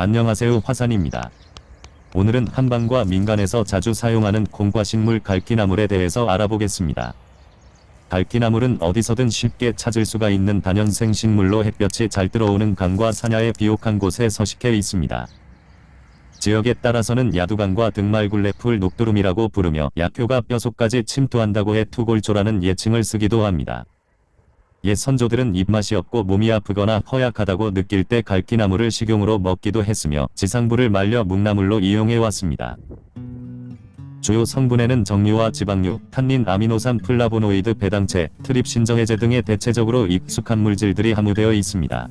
안녕하세요 화산입니다. 오늘은 한방과 민간에서 자주 사용하는 콩과식물 갈기나물에 대해서 알아보겠습니다. 갈기나물은 어디서든 쉽게 찾을 수가 있는 단연생 식물로 햇볕이 잘 들어오는 강과 산야의 비옥한 곳에 서식해 있습니다. 지역에 따라서는 야두강과 등말굴레풀 녹두름이라고 부르며 약효가 뼈속까지 침투한다고 해 투골조라는 예칭을 쓰기도 합니다. 옛 선조들은 입맛이 없고 몸이 아프거나 허약하다고 느낄 때 갈기나물을 식용으로 먹기도 했으며 지상부를 말려 묵나물로 이용해 왔습니다. 주요 성분에는 정유와 지방유, 탄닌, 아미노산, 플라보노이드, 배당체, 트립신저해제 등의 대체적으로 익숙한 물질들이 함유되어 있습니다.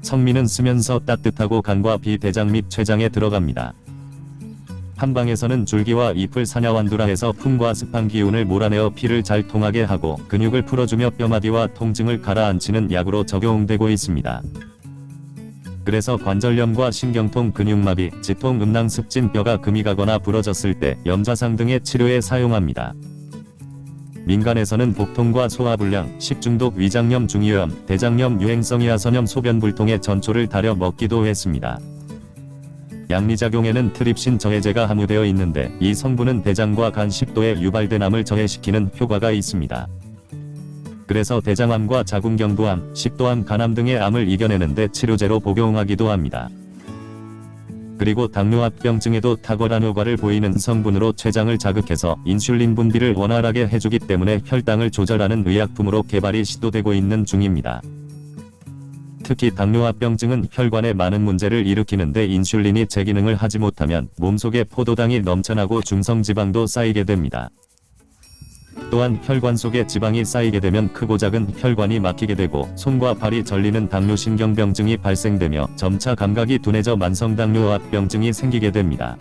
성미는 쓰면서 따뜻하고 간과 비대장 및 췌장에 들어갑니다. 한방에서는 줄기와 잎을 산야완두라 해서 풍과 습한 기운을 몰아내어 피를 잘 통하게 하고 근육을 풀어주며 뼈마디와 통증을 가라앉히는 약으로 적용되고 있습니다. 그래서 관절염과 신경통, 근육마비, 지통, 음낭, 습진, 뼈가 금이 가거나 부러졌을 때 염좌상 등의 치료에 사용합니다. 민간에서는 복통과 소화불량, 식중독, 위장염, 중이염, 대장염, 유행성 이하선염, 소변불통에 전초를 달여 먹기도 했습니다. 양리작용에는 트립신 저해제가 함유되어 있는데 이 성분은 대장과 간 식도에 유발된 암을 저해시키는 효과가 있습니다. 그래서 대장암과 자궁경부암, 식도암, 간암 등의 암을 이겨내는데 치료제로 복용하기도 합니다. 그리고 당뇨합병증에도 탁월한 효과를 보이는 성분으로 췌장을 자극해서 인슐린 분비를 원활하게 해주기 때문에 혈당을 조절하는 의약품으로 개발이 시도되고 있는 중입니다. 특히 당뇨합병증은 혈관에 많은 문제를 일으키는데 인슐린이 제 기능을 하지 못하면 몸속에 포도당이 넘쳐나고 중성지방도 쌓이게 됩니다. 또한 혈관 속에 지방이 쌓이게 되면 크고 작은 혈관이 막히게 되고 손과 발이 절리는 당뇨신경병증이 발생되며 점차 감각이 둔해져 만성당뇨합병증이 생기게 됩니다.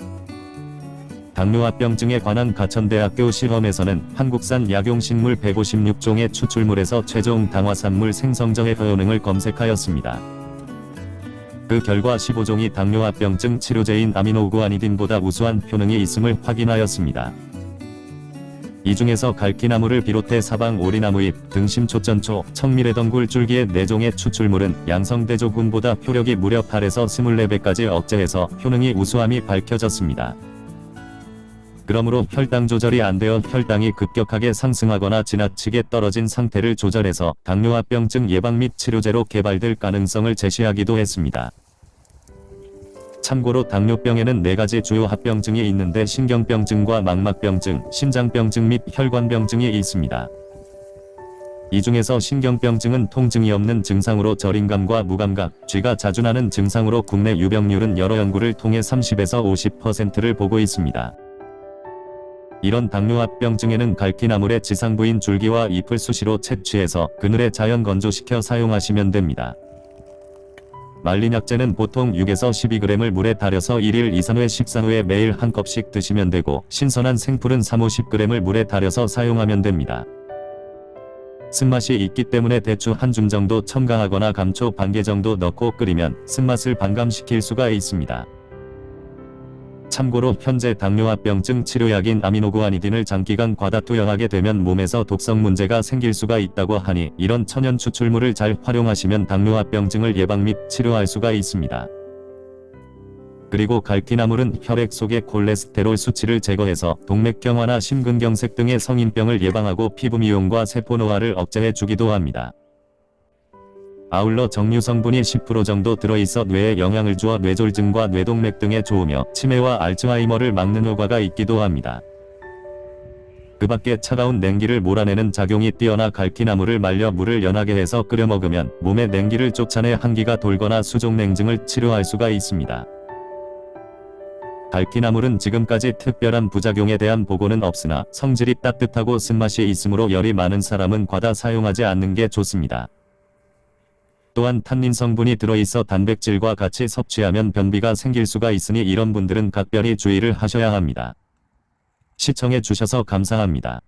당뇨합병증에 관한 가천대학교 실험에서는 한국산 약용식물 156종의 추출물에서 최종 당화산물 생성저해 효능을 검색하였습니다. 그 결과 15종이 당뇨합병증 치료제인 아미노구아니딘보다 우수한 효능이 있음을 확인하였습니다. 이 중에서 갈기나무를 비롯해 사방 오리나무잎, 등심초전초, 청미래덩굴 줄기의 4종의 추출물은 양성대조군보다 효력이 무려 8에서 24배까지 억제해서 효능이 우수함이 밝혀졌습니다. 그러므로 혈당 조절이 안 되어 혈당이 급격하게 상승하거나 지나치게 떨어진 상태를 조절해서 당뇨합병증 예방 및 치료제로 개발될 가능성을 제시하기도 했습니다. 참고로 당뇨병에는 4가지 주요 합병증이 있는데 신경병증과 망막병증, 심장병증 및 혈관병증이 있습니다. 이 중에서 신경병증은 통증이 없는 증상으로 저림감과 무감각, 쥐가 자주 나는 증상으로 국내 유병률은 여러 연구를 통해 30에서 50%를 보고 있습니다. 이런 당뇨합병증에는 갈기나물의 지상부인 줄기와 잎을 수시로 채취해서 그늘에 자연 건조시켜 사용하시면 됩니다. 말린 약재는 보통 6에서 12g을 물에 달여서 1일 2-3회 식사 후에 매일 한 컵씩 드시면 되고 신선한 생풀은 3-50g을 물에 달여서 사용하면 됩니다. 쓴맛이 있기 때문에 대추 한 줌 정도 첨가하거나 감초 반 개 정도 넣고 끓이면 쓴맛을 반감시킬 수가 있습니다. 참고로 현재 당뇨합병증 치료약인 아미노구아니딘을 장기간 과다 투여하게 되면 몸에서 독성 문제가 생길 수가 있다고 하니 이런 천연 추출물을 잘 활용하시면 당뇨합병증을 예방 및 치료할 수가 있습니다. 그리고 갈기나물은 혈액 속의 콜레스테롤 수치를 제거해서 동맥경화나 심근경색 등의 성인병을 예방하고 피부 미용과 세포 노화를 억제해 주기도 합니다. 아울러 정류 성분이 10% 정도 들어있어 뇌에 영향을 주어 뇌졸중과 뇌동맥 등에 좋으며 치매와 알츠하이머를 막는 효과가 있기도 합니다. 그 밖에 차가운 냉기를 몰아내는 작용이 뛰어나 갈기나무를 말려 물을 연하게 해서 끓여 먹으면 몸의 냉기를 쫓아내 한기가 돌거나 수족냉증을 치료할 수가 있습니다. 갈기나물은 지금까지 특별한 부작용에 대한 보고는 없으나 성질이 따뜻하고 쓴맛이 있으므로 열이 많은 사람은 과다 사용하지 않는 게 좋습니다. 또한 탄닌 성분이 들어있어 단백질과 같이 섭취하면 변비가 생길 수가 있으니 이런 분들은 각별히 주의를 하셔야 합니다. 시청해 주셔서 감사합니다.